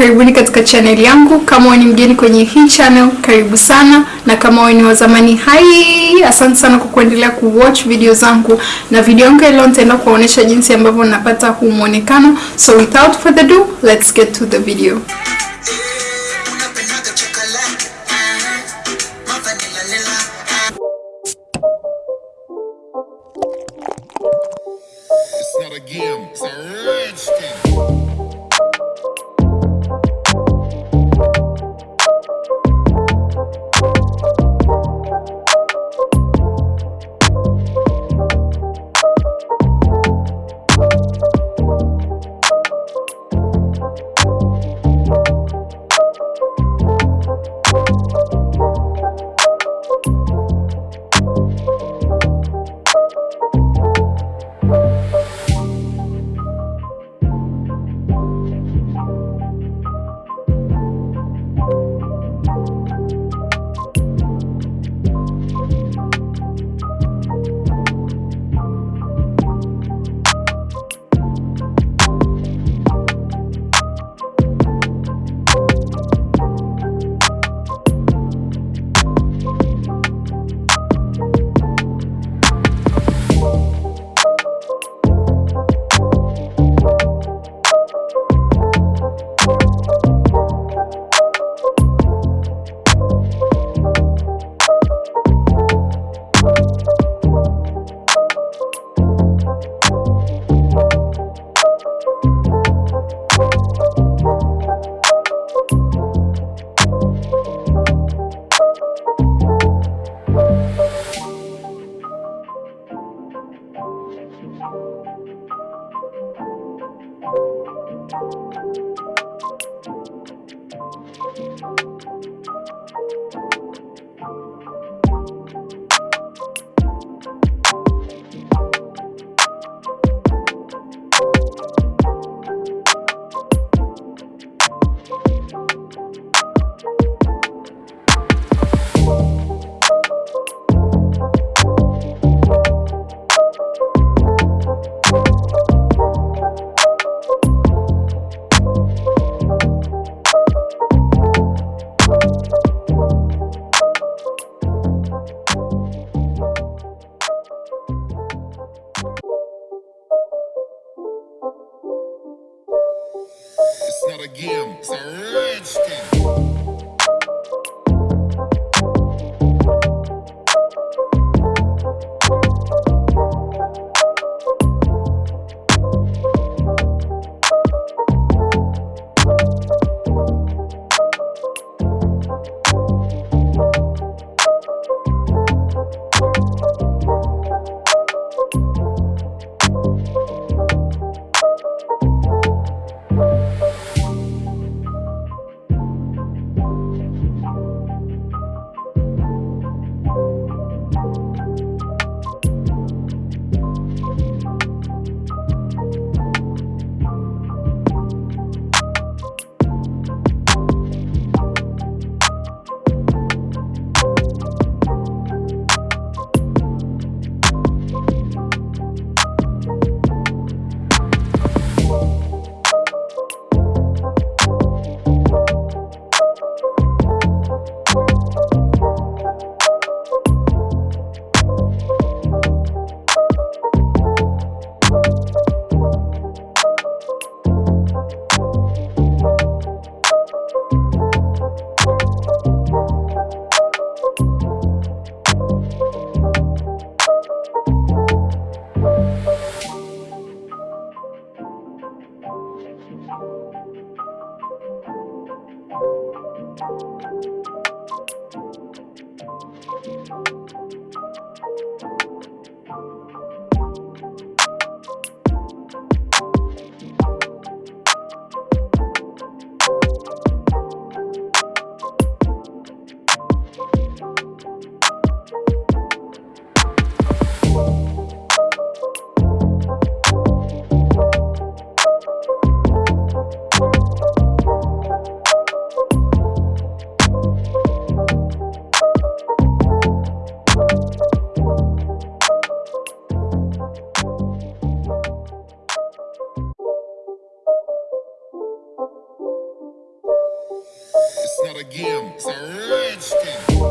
karibuni katika channel yangu. Kama wewe ni mgeni kwenye hii channel, karibu sana, na kama wewe ni wa zamani, hai, asante sana kwa kuendelea kuwatch video zangu, na video yangu leo nitaenda kuwaonyesha jinsi ambavyo napata huu muonekano. So without further ado, let's get to the video. again. It's a redskin.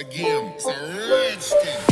again. Redskin.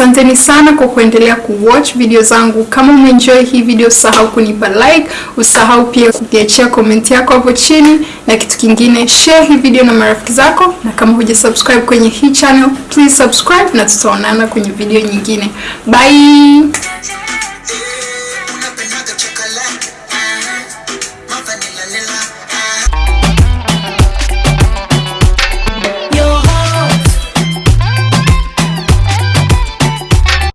Asanteni sana kwa kuendelea kuwatch video zangu. Kama umeenjoy hii video, usahau kunipa like, usahau pia kuniachia comment yako hapo chini, na kitu kingine, share hii video na marafiki zako, na kama huja subscribe kwenye hii channel, please subscribe, na tutaonana kwenye video nyingine. Bye.